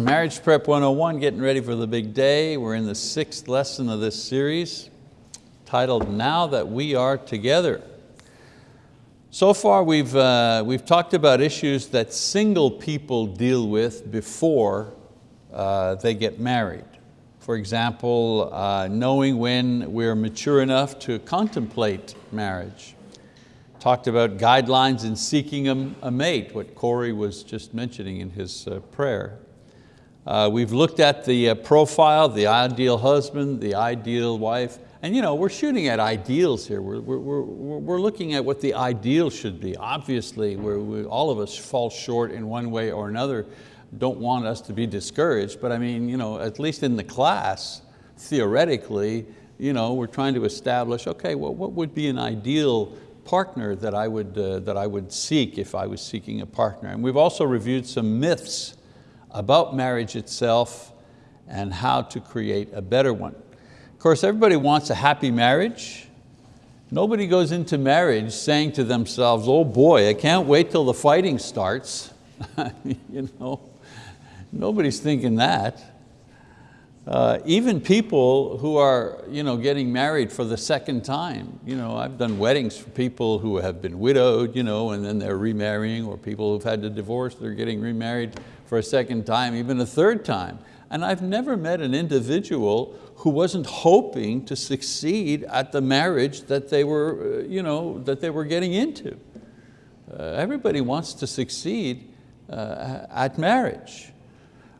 Marriage Prep 101, getting ready for the big day. We're in the sixth lesson of this series titled Now That We Are Together. So far we've, uh, we've talked about issues that single people deal with before uh, they get married. For example, uh, knowing when we're mature enough to contemplate marriage. Talked about guidelines in seeking a, a mate, what Corey was just mentioning in his uh, prayer. Uh, we've looked at the uh, profile, the ideal husband, the ideal wife, and you know, we're shooting at ideals here. We're, we're, we're, we're looking at what the ideal should be. Obviously, we, all of us fall short in one way or another. Don't want us to be discouraged, but I mean, you know, at least in the class, theoretically, you know, we're trying to establish, okay, well, what would be an ideal partner that I, would, uh, that I would seek if I was seeking a partner? And we've also reviewed some myths about marriage itself and how to create a better one. Of course, everybody wants a happy marriage. Nobody goes into marriage saying to themselves, oh boy, I can't wait till the fighting starts. you know, nobody's thinking that. Uh, even people who are you know, getting married for the second time. You know, I've done weddings for people who have been widowed you know, and then they're remarrying, or people who've had to divorce, they're getting remarried for a second time, even a third time. And I've never met an individual who wasn't hoping to succeed at the marriage that they were, uh, you know, that they were getting into. Uh, everybody wants to succeed uh, at marriage.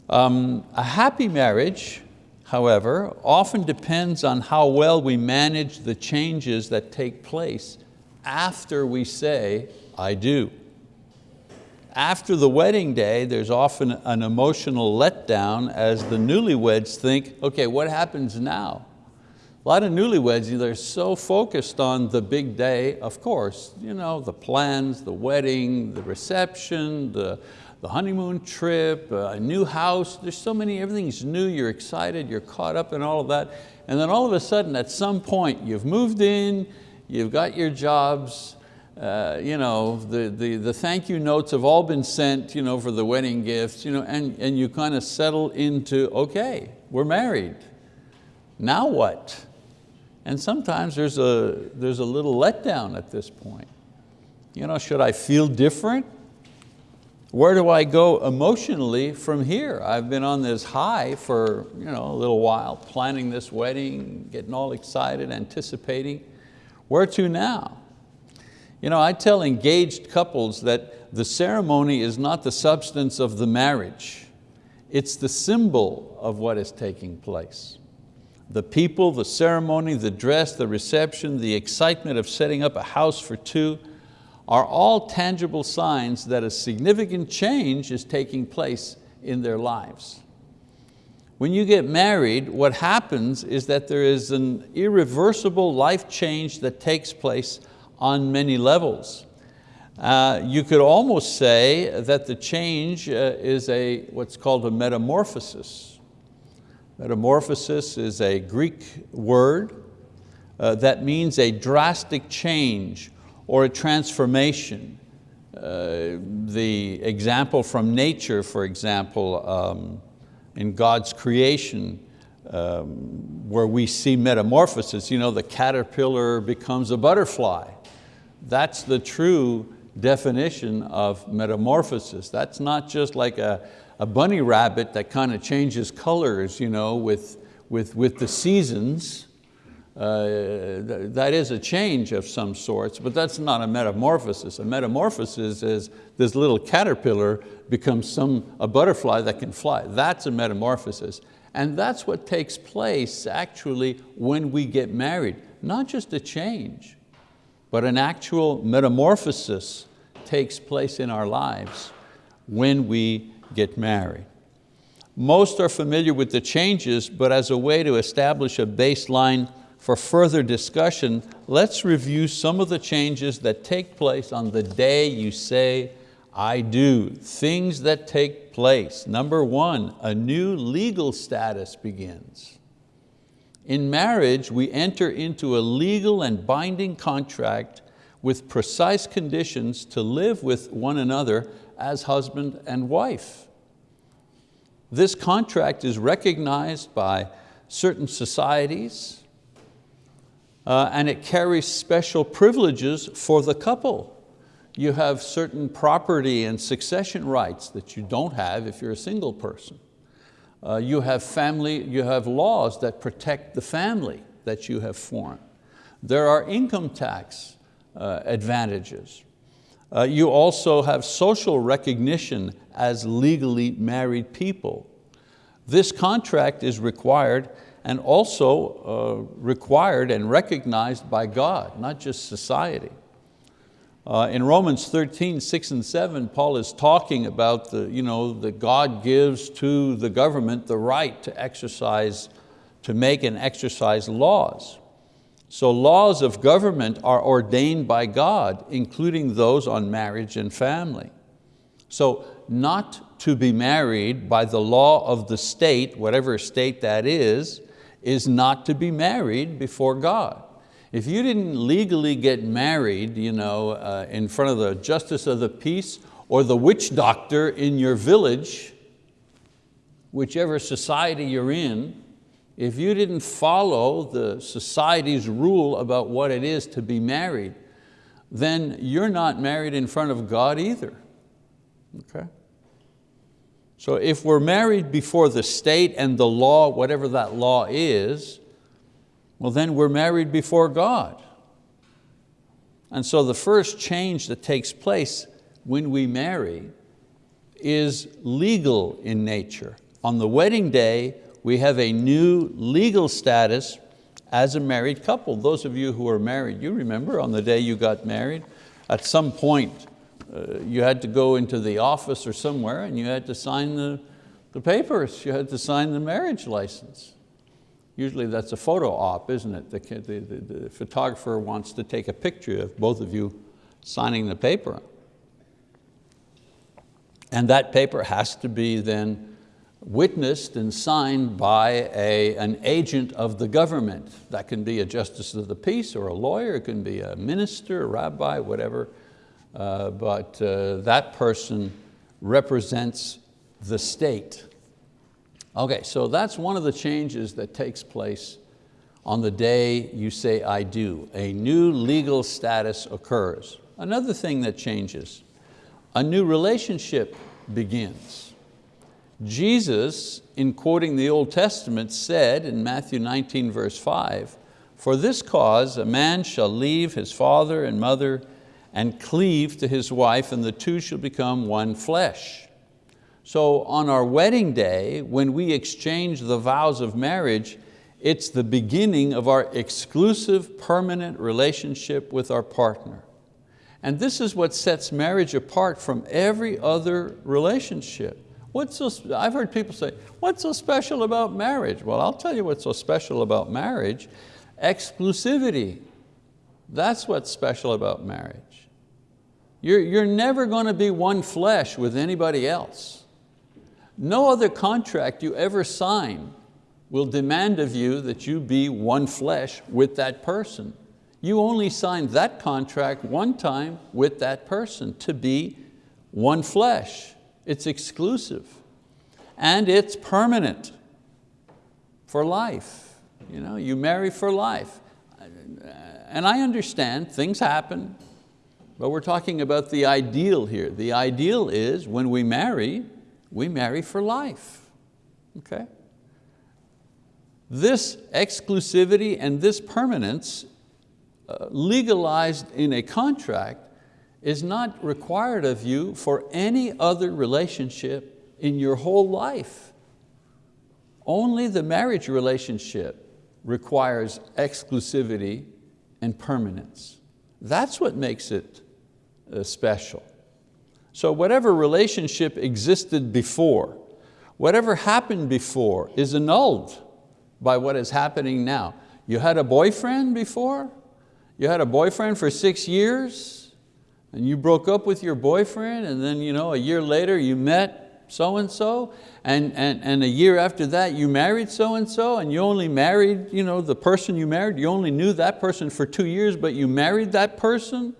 Um, a happy marriage however, often depends on how well we manage the changes that take place after we say, I do. After the wedding day, there's often an emotional letdown as the newlyweds think, okay, what happens now? A lot of newlyweds, they're so focused on the big day, of course, you know, the plans, the wedding, the reception, the, the honeymoon trip, uh, a new house, there's so many, everything's new, you're excited, you're caught up in all of that. And then all of a sudden, at some point, you've moved in, you've got your jobs, uh, you know, the, the, the thank you notes have all been sent you know, for the wedding gifts, you know, and, and you kind of settle into, okay, we're married. Now what? And sometimes there's a, there's a little letdown at this point. You know, should I feel different? Where do I go emotionally from here? I've been on this high for you know, a little while, planning this wedding, getting all excited, anticipating. Where to now? You know, I tell engaged couples that the ceremony is not the substance of the marriage. It's the symbol of what is taking place. The people, the ceremony, the dress, the reception, the excitement of setting up a house for two, are all tangible signs that a significant change is taking place in their lives. When you get married, what happens is that there is an irreversible life change that takes place on many levels. Uh, you could almost say that the change uh, is a, what's called a metamorphosis. Metamorphosis is a Greek word uh, that means a drastic change or a transformation. Uh, the example from nature, for example, um, in God's creation, um, where we see metamorphosis, you know, the caterpillar becomes a butterfly. That's the true definition of metamorphosis. That's not just like a, a bunny rabbit that kind of changes colors you know, with, with, with the seasons. Uh, that is a change of some sorts, but that's not a metamorphosis. A metamorphosis is this little caterpillar becomes some, a butterfly that can fly. That's a metamorphosis. And that's what takes place actually when we get married. Not just a change, but an actual metamorphosis takes place in our lives when we get married. Most are familiar with the changes, but as a way to establish a baseline for further discussion, let's review some of the changes that take place on the day you say, I do, things that take place. Number one, a new legal status begins. In marriage, we enter into a legal and binding contract with precise conditions to live with one another as husband and wife. This contract is recognized by certain societies uh, and it carries special privileges for the couple. You have certain property and succession rights that you don't have if you're a single person. Uh, you have family, you have laws that protect the family that you have formed. There are income tax uh, advantages. Uh, you also have social recognition as legally married people. This contract is required and also uh, required and recognized by God, not just society. Uh, in Romans 13, 6 and 7, Paul is talking about the, you know, that God gives to the government the right to exercise, to make and exercise laws. So laws of government are ordained by God, including those on marriage and family. So not to be married by the law of the state, whatever state that is, is not to be married before God. If you didn't legally get married you know, uh, in front of the justice of the peace or the witch doctor in your village, whichever society you're in, if you didn't follow the society's rule about what it is to be married, then you're not married in front of God either, okay? So if we're married before the state and the law, whatever that law is, well then we're married before God. And so the first change that takes place when we marry is legal in nature. On the wedding day, we have a new legal status as a married couple. Those of you who are married, you remember on the day you got married, at some point uh, you had to go into the office or somewhere and you had to sign the, the papers. You had to sign the marriage license. Usually that's a photo op, isn't it? The, the, the, the photographer wants to take a picture of both of you signing the paper. And that paper has to be then witnessed and signed by a, an agent of the government. That can be a justice of the peace or a lawyer, it can be a minister, a rabbi, whatever. Uh, but uh, that person represents the state. Okay, so that's one of the changes that takes place on the day you say I do. A new legal status occurs. Another thing that changes, a new relationship begins. Jesus, in quoting the Old Testament, said in Matthew 19 verse 5, for this cause a man shall leave his father and mother and cleave to his wife and the two shall become one flesh. So on our wedding day, when we exchange the vows of marriage, it's the beginning of our exclusive permanent relationship with our partner. And this is what sets marriage apart from every other relationship. What's so, I've heard people say, what's so special about marriage? Well, I'll tell you what's so special about marriage. Exclusivity. That's what's special about marriage. You're, you're never going to be one flesh with anybody else. No other contract you ever sign will demand of you that you be one flesh with that person. You only signed that contract one time with that person to be one flesh. It's exclusive and it's permanent for life. You, know, you marry for life. And I understand things happen, but we're talking about the ideal here. The ideal is when we marry, we marry for life, okay? This exclusivity and this permanence uh, legalized in a contract is not required of you for any other relationship in your whole life. Only the marriage relationship requires exclusivity and permanence. That's what makes it uh, special. So whatever relationship existed before, whatever happened before is annulled by what is happening now. You had a boyfriend before? You had a boyfriend for six years and you broke up with your boyfriend and then you know, a year later you met so-and-so and, and, and a year after that you married so-and-so and you only married you know, the person you married, you only knew that person for two years but you married that person?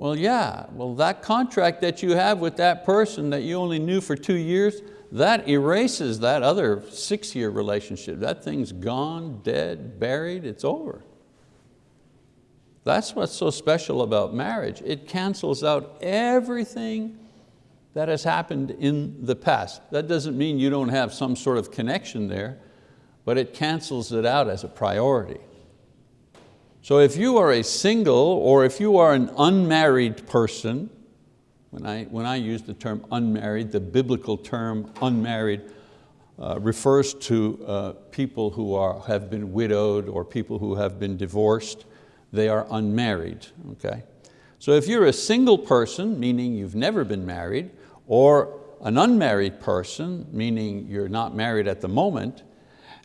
Well, yeah, well that contract that you have with that person that you only knew for two years, that erases that other six-year relationship. That thing's gone, dead, buried, it's over. That's what's so special about marriage. It cancels out everything that has happened in the past. That doesn't mean you don't have some sort of connection there, but it cancels it out as a priority. So if you are a single or if you are an unmarried person, when I, when I use the term unmarried, the biblical term unmarried uh, refers to uh, people who are, have been widowed or people who have been divorced. They are unmarried, okay? So if you're a single person, meaning you've never been married, or an unmarried person, meaning you're not married at the moment,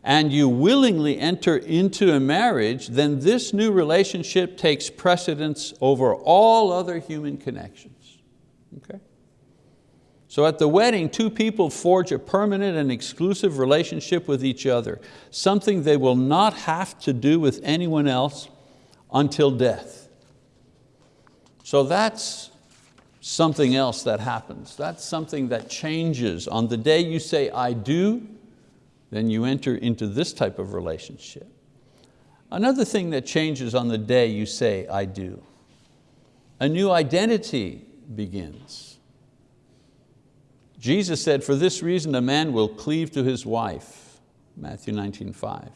and you willingly enter into a marriage, then this new relationship takes precedence over all other human connections. Okay? So at the wedding, two people forge a permanent and exclusive relationship with each other, something they will not have to do with anyone else until death. So that's something else that happens. That's something that changes. On the day you say, I do, then you enter into this type of relationship. Another thing that changes on the day you say, I do. A new identity begins. Jesus said, for this reason a man will cleave to his wife, Matthew 19, 5.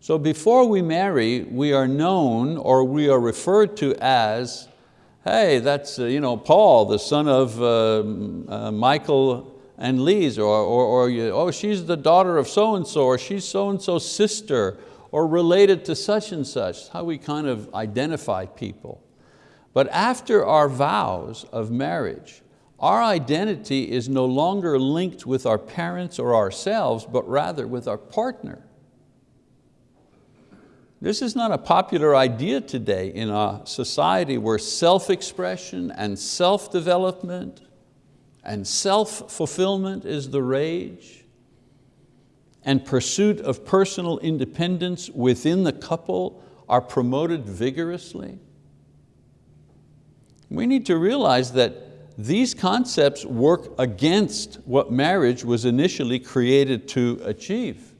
So before we marry, we are known or we are referred to as, hey, that's uh, you know, Paul, the son of uh, uh, Michael and Lise, or, or, or you, oh, she's the daughter of so-and-so, or she's so-and-so's sister, or related to such and such, how we kind of identify people. But after our vows of marriage, our identity is no longer linked with our parents or ourselves, but rather with our partner. This is not a popular idea today in a society where self-expression and self-development and self-fulfillment is the rage, and pursuit of personal independence within the couple are promoted vigorously. We need to realize that these concepts work against what marriage was initially created to achieve.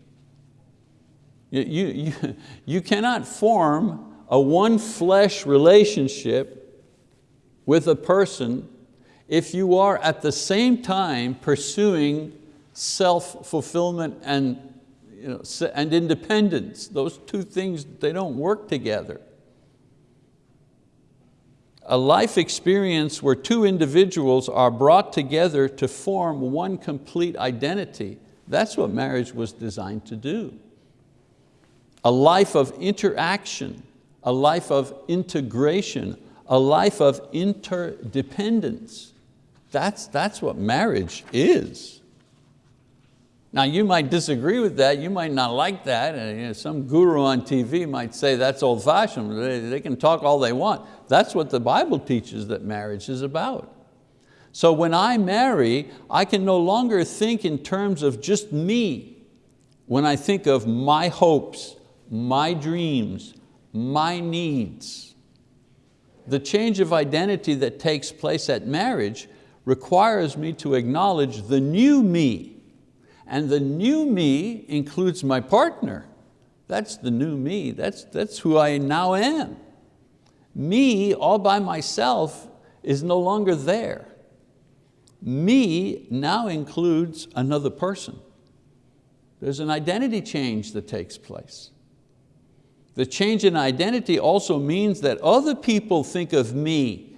You, you, you cannot form a one flesh relationship with a person if you are at the same time pursuing self-fulfillment and, you know, and independence. Those two things, they don't work together. A life experience where two individuals are brought together to form one complete identity, that's what marriage was designed to do. A life of interaction, a life of integration, a life of interdependence. That's, that's what marriage is. Now you might disagree with that, you might not like that, and you know, some guru on TV might say that's old fashioned, they, they can talk all they want. That's what the Bible teaches that marriage is about. So when I marry, I can no longer think in terms of just me. When I think of my hopes, my dreams, my needs. The change of identity that takes place at marriage requires me to acknowledge the new me. And the new me includes my partner. That's the new me, that's, that's who I now am. Me all by myself is no longer there. Me now includes another person. There's an identity change that takes place. The change in identity also means that other people think of me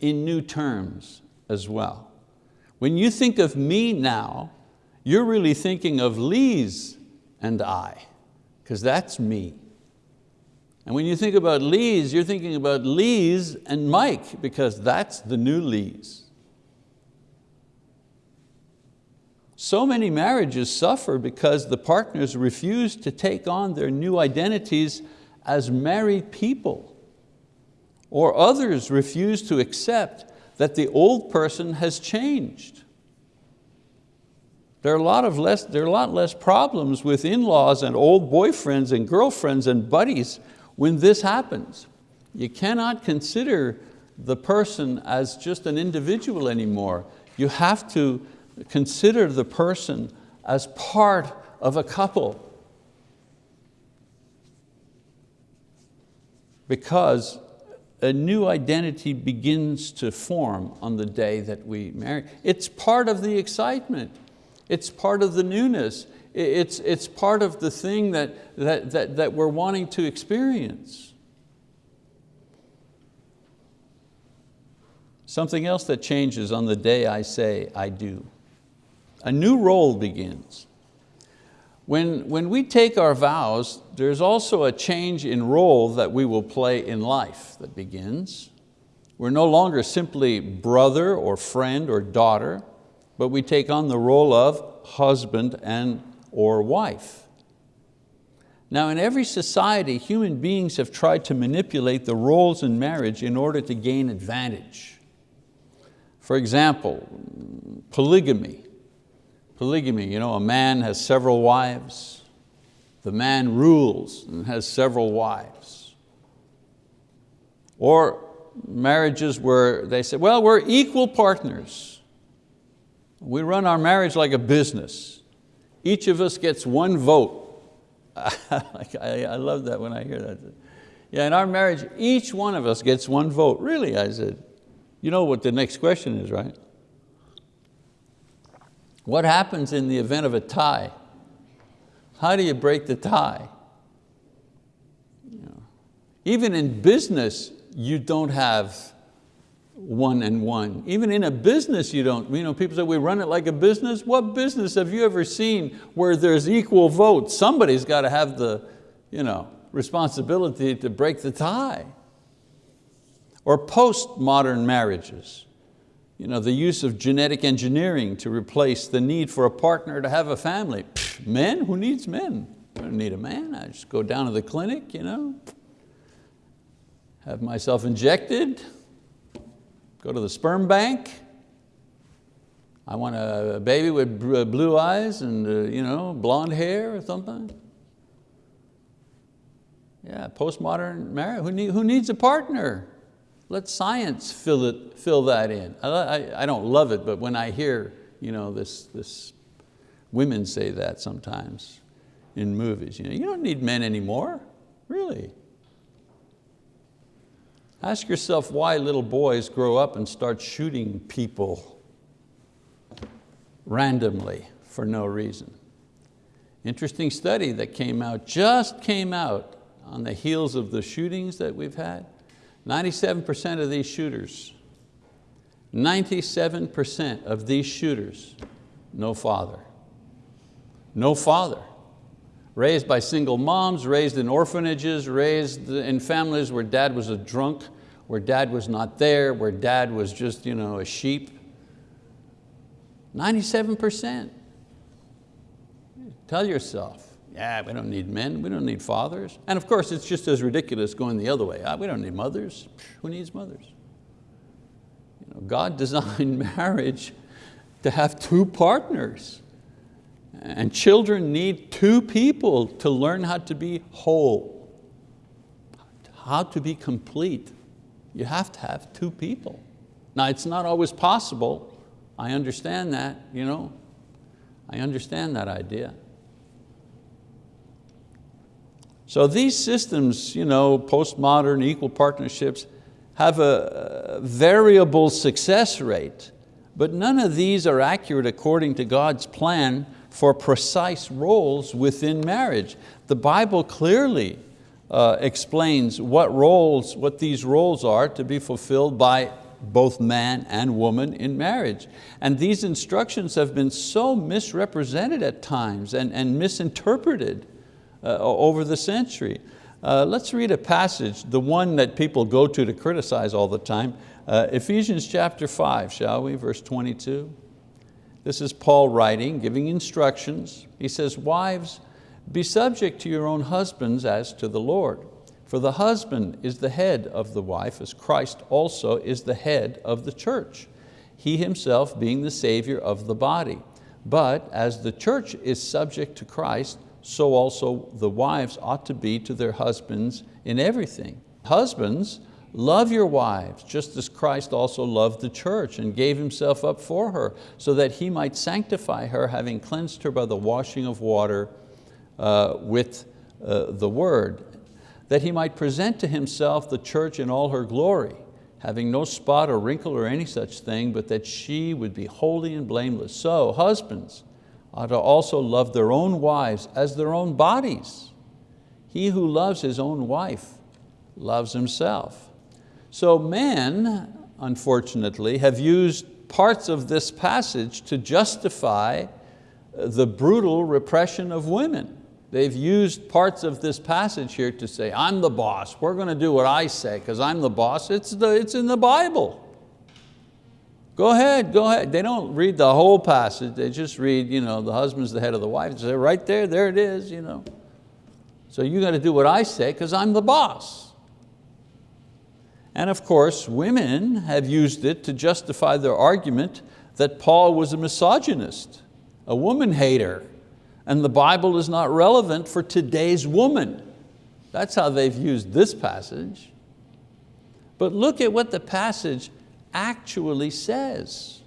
in new terms as well. When you think of me now, you're really thinking of Lise and I, because that's me. And when you think about Lise, you're thinking about Lise and Mike, because that's the new Lise. So many marriages suffer because the partners refuse to take on their new identities as married people. Or others refuse to accept that the old person has changed. There are, a lot of less, there are a lot less problems with in-laws and old boyfriends and girlfriends and buddies when this happens. You cannot consider the person as just an individual anymore. You have to consider the person as part of a couple. Because a new identity begins to form on the day that we marry. It's part of the excitement. It's part of the newness. It's, it's part of the thing that, that, that, that we're wanting to experience. Something else that changes on the day I say I do. A new role begins. When, when we take our vows, there's also a change in role that we will play in life that begins. We're no longer simply brother or friend or daughter, but we take on the role of husband and or wife. Now in every society, human beings have tried to manipulate the roles in marriage in order to gain advantage. For example, polygamy polygamy. You know, a man has several wives. The man rules and has several wives. Or marriages where they say, well, we're equal partners. We run our marriage like a business. Each of us gets one vote. I love that when I hear that. Yeah, in our marriage, each one of us gets one vote. Really, I said. You know what the next question is, right? What happens in the event of a tie? How do you break the tie? Even in business, you don't have one and one. Even in a business you don't, you know, people say we run it like a business. What business have you ever seen where there's equal votes? Somebody's got to have the you know, responsibility to break the tie. Or postmodern marriages you know, the use of genetic engineering to replace the need for a partner to have a family. Pfft, men, who needs men? I don't need a man, I just go down to the clinic, you know, have myself injected, go to the sperm bank. I want a baby with blue eyes and uh, you know, blonde hair or something. Yeah, postmodern marriage, who, need, who needs a partner? Let science fill, it, fill that in. I, I, don't love it, but when I hear you know, this, this women say that sometimes in movies. You, know, you don't need men anymore, really. Ask yourself why little boys grow up and start shooting people randomly for no reason. Interesting study that came out, just came out on the heels of the shootings that we've had. 97% of these shooters, 97% of these shooters, no father. No father. Raised by single moms, raised in orphanages, raised in families where dad was a drunk, where dad was not there, where dad was just you know, a sheep. 97%. Tell yourself, yeah, we don't need men, we don't need fathers. And of course, it's just as ridiculous going the other way. Ah, we don't need mothers. Who needs mothers? You know, God designed marriage to have two partners. And children need two people to learn how to be whole, how to be complete. You have to have two people. Now it's not always possible. I understand that, you know. I understand that idea. So these systems, you know, postmodern equal partnerships, have a variable success rate, but none of these are accurate according to God's plan for precise roles within marriage. The Bible clearly uh, explains what roles, what these roles are to be fulfilled by both man and woman in marriage. And these instructions have been so misrepresented at times and, and misinterpreted over the century. Uh, let's read a passage, the one that people go to to criticize all the time. Uh, Ephesians chapter five, shall we, verse 22. This is Paul writing, giving instructions. He says, wives, be subject to your own husbands as to the Lord. For the husband is the head of the wife, as Christ also is the head of the church, he himself being the savior of the body. But as the church is subject to Christ, so also the wives ought to be to their husbands in everything. Husbands Love your wives, just as Christ also loved the church and gave himself up for her, so that he might sanctify her, having cleansed her by the washing of water uh, with uh, the word, that he might present to himself the church in all her glory, having no spot or wrinkle or any such thing, but that she would be holy and blameless. So husbands ought to also love their own wives as their own bodies. He who loves his own wife loves himself. So men, unfortunately, have used parts of this passage to justify the brutal repression of women. They've used parts of this passage here to say, I'm the boss, we're going to do what I say because I'm the boss. It's, the, it's in the Bible. Go ahead, go ahead. They don't read the whole passage, they just read, you know, the husband's the head of the wife. They say, right there, there it is. You know. So you got to do what I say because I'm the boss. And of course, women have used it to justify their argument that Paul was a misogynist, a woman hater, and the Bible is not relevant for today's woman. That's how they've used this passage. But look at what the passage actually says.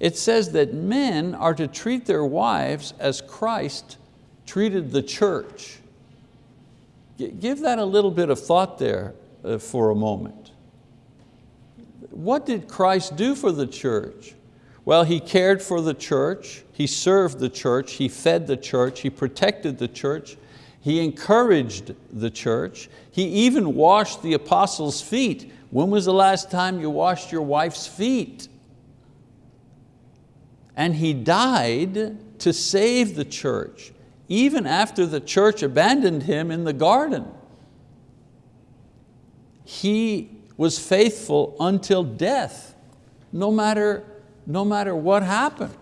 It says that men are to treat their wives as Christ treated the church. Give that a little bit of thought there uh, for a moment. What did Christ do for the church? Well, He cared for the church, He served the church, He fed the church, He protected the church, He encouraged the church, He even washed the apostles' feet. When was the last time you washed your wife's feet? And He died to save the church even after the church abandoned him in the garden. He was faithful until death, no matter, no matter what happened.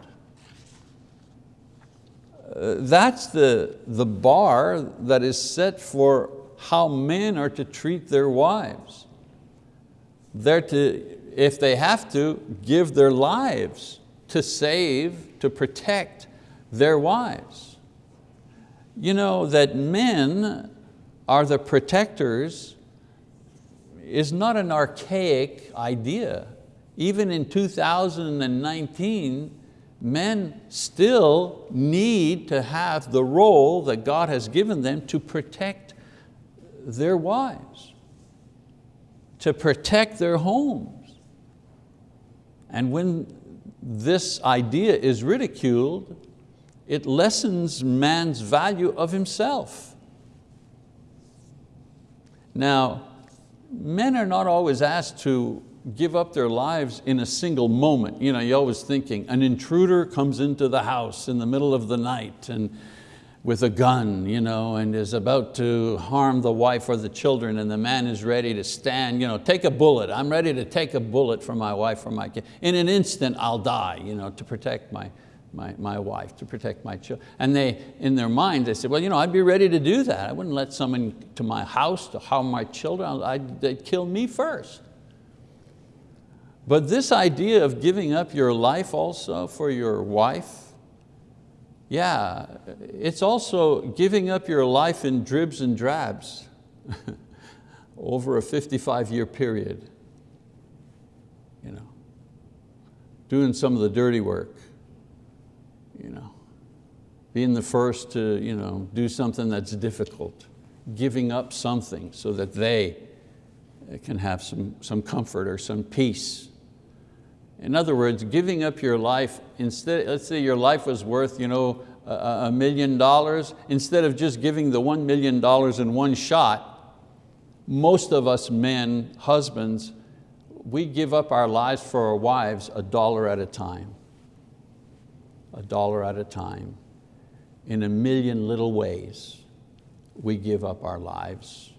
Uh, that's the, the bar that is set for how men are to treat their wives. They're to, if they have to, give their lives to save, to protect their wives. You know, that men are the protectors is not an archaic idea. Even in 2019, men still need to have the role that God has given them to protect their wives, to protect their homes. And when this idea is ridiculed, it lessens man's value of himself. Now, men are not always asked to give up their lives in a single moment. You know, you're always thinking, an intruder comes into the house in the middle of the night and with a gun you know, and is about to harm the wife or the children and the man is ready to stand, you know, take a bullet. I'm ready to take a bullet for my wife or my kid. In an instant, I'll die you know, to protect my, my, my wife, to protect my children. And they, in their mind, they said, well, you know, I'd be ready to do that. I wouldn't let someone to my house to harm my children. I'd, they'd kill me first. But this idea of giving up your life also for your wife, yeah, it's also giving up your life in dribs and drabs over a 55 year period. You know, doing some of the dirty work you know, being the first to you know, do something that's difficult, giving up something so that they can have some, some comfort or some peace. In other words, giving up your life, instead, let's say your life was worth you know, a, a million dollars, instead of just giving the one million dollars in one shot, most of us men, husbands, we give up our lives for our wives a dollar at a time a dollar at a time. In a million little ways, we give up our lives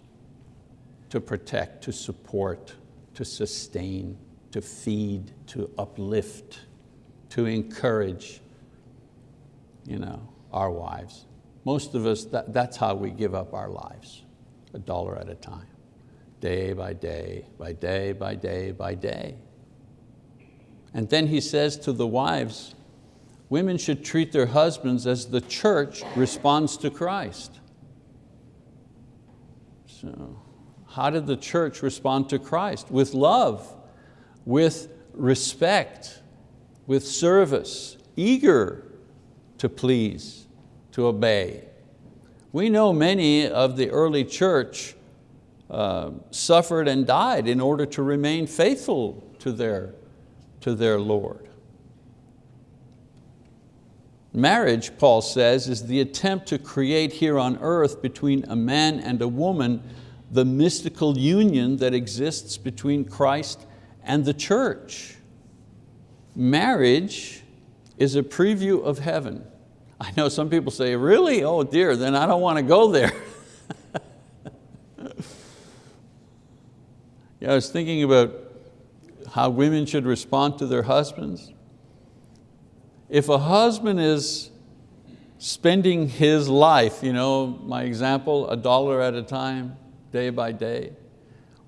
to protect, to support, to sustain, to feed, to uplift, to encourage you know, our wives. Most of us, that, that's how we give up our lives, a dollar at a time, day by day, by day, by day, by day. And then he says to the wives, women should treat their husbands as the church responds to Christ. So How did the church respond to Christ? With love, with respect, with service, eager to please, to obey. We know many of the early church uh, suffered and died in order to remain faithful to their, to their Lord. Marriage, Paul says, is the attempt to create here on earth between a man and a woman the mystical union that exists between Christ and the church. Marriage is a preview of heaven. I know some people say, really? Oh dear, then I don't want to go there. yeah, I was thinking about how women should respond to their husbands. If a husband is spending his life, you know, my example, a dollar at a time, day by day,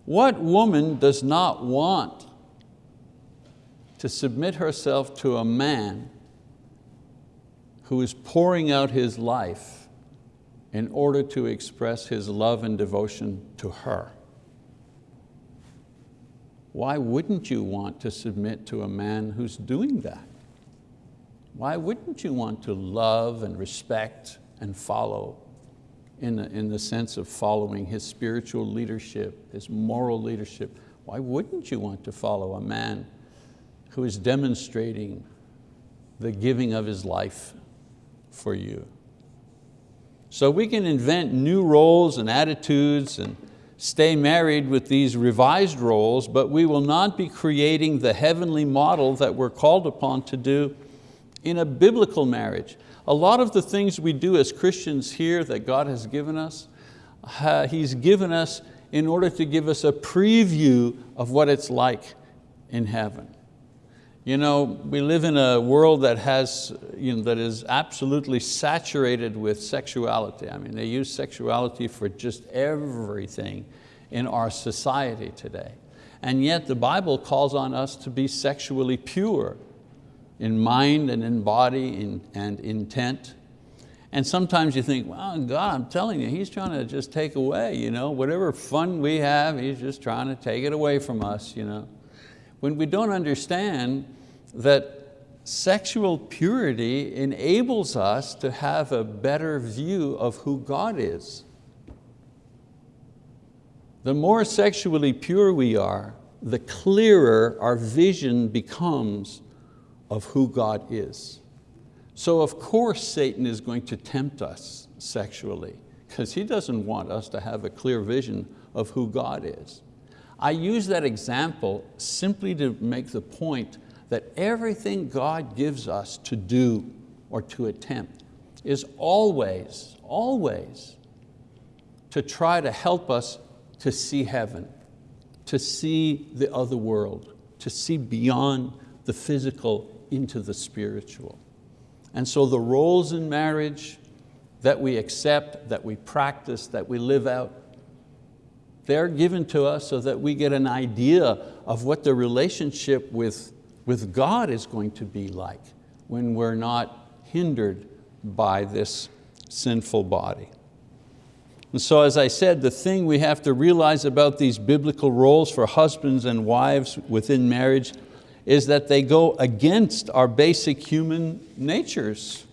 what woman does not want to submit herself to a man who is pouring out his life in order to express his love and devotion to her? Why wouldn't you want to submit to a man who's doing that? why wouldn't you want to love and respect and follow in the, in the sense of following his spiritual leadership, his moral leadership? Why wouldn't you want to follow a man who is demonstrating the giving of his life for you? So we can invent new roles and attitudes and stay married with these revised roles, but we will not be creating the heavenly model that we're called upon to do in a biblical marriage. A lot of the things we do as Christians here that God has given us, uh, He's given us in order to give us a preview of what it's like in heaven. You know, we live in a world that, has, you know, that is absolutely saturated with sexuality. I mean, they use sexuality for just everything in our society today. And yet the Bible calls on us to be sexually pure in mind and in body in, and intent. And sometimes you think, well, God, I'm telling you, He's trying to just take away, you know, whatever fun we have, He's just trying to take it away from us. You know. When we don't understand that sexual purity enables us to have a better view of who God is. The more sexually pure we are, the clearer our vision becomes of who God is. So of course Satan is going to tempt us sexually because he doesn't want us to have a clear vision of who God is. I use that example simply to make the point that everything God gives us to do or to attempt is always, always to try to help us to see heaven, to see the other world, to see beyond the physical into the spiritual. And so the roles in marriage that we accept, that we practice, that we live out, they're given to us so that we get an idea of what the relationship with, with God is going to be like when we're not hindered by this sinful body. And so as I said, the thing we have to realize about these biblical roles for husbands and wives within marriage is that they go against our basic human natures.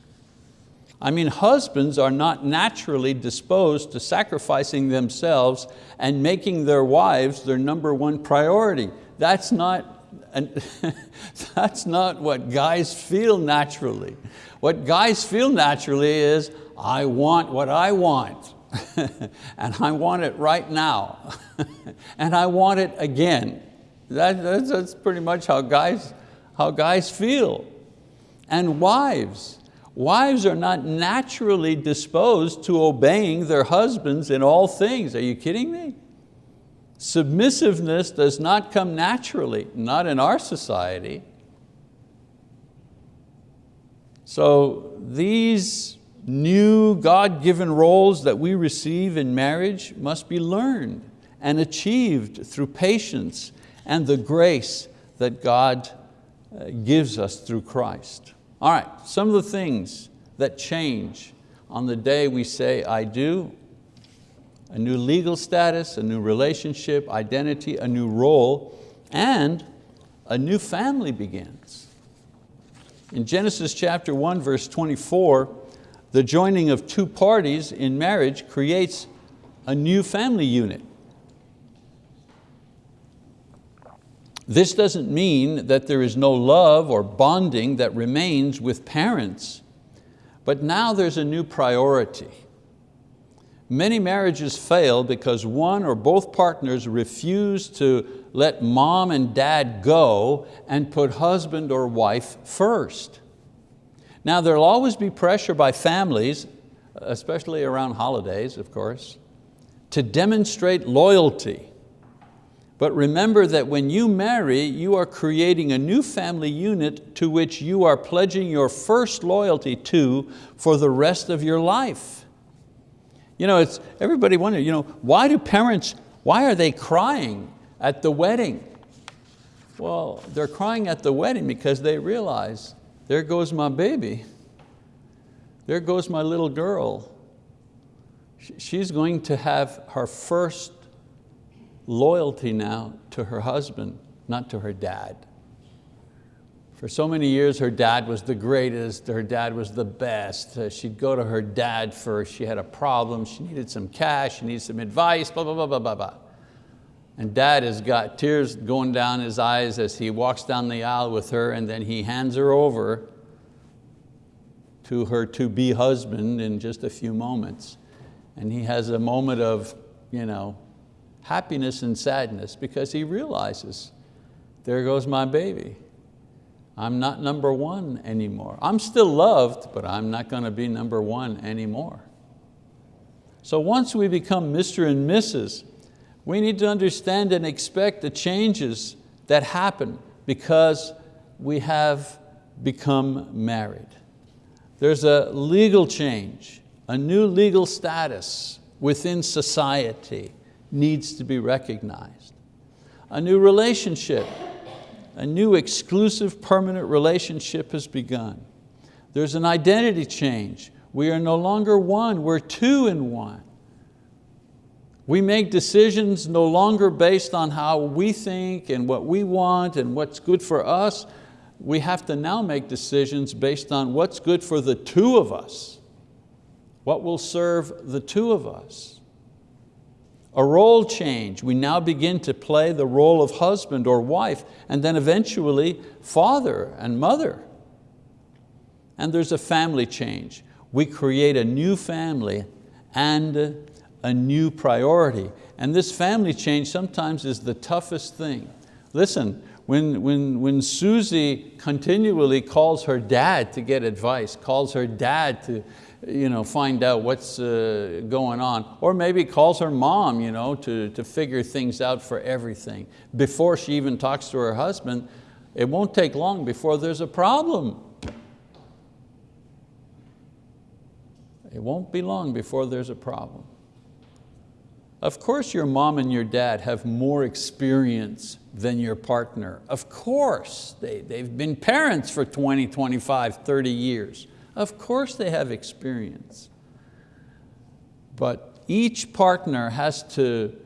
I mean, husbands are not naturally disposed to sacrificing themselves and making their wives their number one priority. That's not, that's not what guys feel naturally. What guys feel naturally is, I want what I want. and I want it right now. and I want it again. That, that's, that's pretty much how guys, how guys feel. And wives, wives are not naturally disposed to obeying their husbands in all things. Are you kidding me? Submissiveness does not come naturally, not in our society. So these new God-given roles that we receive in marriage must be learned and achieved through patience and the grace that God uh, gives us through Christ. All right, some of the things that change on the day we say I do, a new legal status, a new relationship, identity, a new role, and a new family begins. In Genesis chapter 1, verse 24, the joining of two parties in marriage creates a new family unit. This doesn't mean that there is no love or bonding that remains with parents, but now there's a new priority. Many marriages fail because one or both partners refuse to let mom and dad go and put husband or wife first. Now there'll always be pressure by families, especially around holidays of course, to demonstrate loyalty. But remember that when you marry, you are creating a new family unit to which you are pledging your first loyalty to for the rest of your life. You know, it's, everybody wonders, you know, why do parents, why are they crying at the wedding? Well, they're crying at the wedding because they realize, there goes my baby. There goes my little girl. She's going to have her first loyalty now to her husband, not to her dad. For so many years, her dad was the greatest, her dad was the best. Uh, she'd go to her dad first, she had a problem, she needed some cash, she needed some advice, blah, blah, blah, blah, blah, blah. And dad has got tears going down his eyes as he walks down the aisle with her and then he hands her over to her to-be husband in just a few moments. And he has a moment of you know, happiness and sadness because he realizes, there goes my baby. I'm not number one anymore. I'm still loved, but I'm not going to be number one anymore. So once we become Mr. and Mrs., we need to understand and expect the changes that happen because we have become married. There's a legal change, a new legal status within society needs to be recognized. A new relationship a new exclusive permanent relationship has begun. There's an identity change. We are no longer one, we're two in one. We make decisions no longer based on how we think and what we want and what's good for us. We have to now make decisions based on what's good for the two of us, what will serve the two of us. A role change, we now begin to play the role of husband or wife and then eventually father and mother. And there's a family change. We create a new family and a new priority. And this family change sometimes is the toughest thing. Listen, when, when, when Susie continually calls her dad to get advice, calls her dad to, you know, find out what's uh, going on. Or maybe calls her mom you know, to, to figure things out for everything. Before she even talks to her husband, it won't take long before there's a problem. It won't be long before there's a problem. Of course your mom and your dad have more experience than your partner. Of course, they, they've been parents for 20, 25, 30 years. Of course they have experience. But each partner has to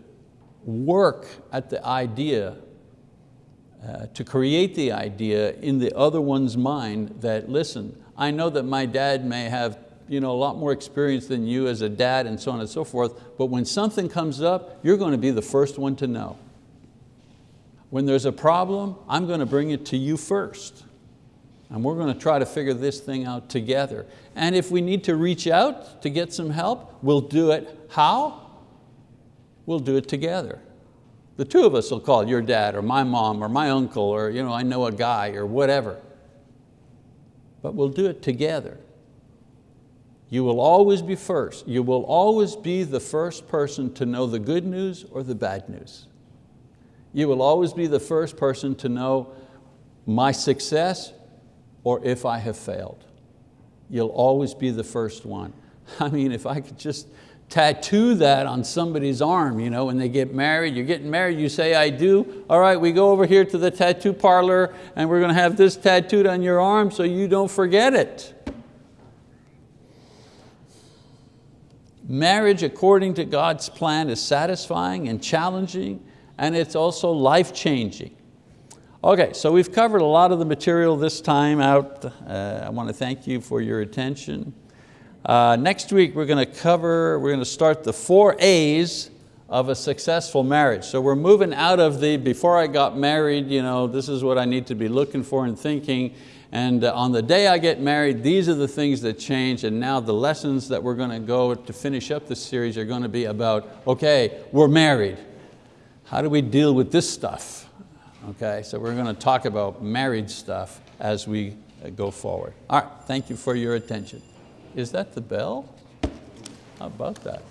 work at the idea, uh, to create the idea in the other one's mind that, listen, I know that my dad may have you know, a lot more experience than you as a dad and so on and so forth, but when something comes up, you're going to be the first one to know. When there's a problem, I'm going to bring it to you first and we're going to try to figure this thing out together. And if we need to reach out to get some help, we'll do it. How? We'll do it together. The two of us will call your dad or my mom or my uncle or you know, I know a guy or whatever. But we'll do it together. You will always be first. You will always be the first person to know the good news or the bad news. You will always be the first person to know my success or if I have failed. You'll always be the first one. I mean, if I could just tattoo that on somebody's arm, you know, when they get married, you're getting married, you say, I do. All right, we go over here to the tattoo parlor and we're going to have this tattooed on your arm so you don't forget it. marriage according to God's plan is satisfying and challenging, and it's also life-changing. Okay, so we've covered a lot of the material this time out. Uh, I want to thank you for your attention. Uh, next week we're going to cover, we're going to start the four A's of a successful marriage. So we're moving out of the, before I got married, you know, this is what I need to be looking for and thinking, and uh, on the day I get married, these are the things that change, and now the lessons that we're going to go to finish up this series are going to be about, okay, we're married. How do we deal with this stuff? Okay, so we're going to talk about marriage stuff as we uh, go forward. All right, thank you for your attention. Is that the bell? How about that?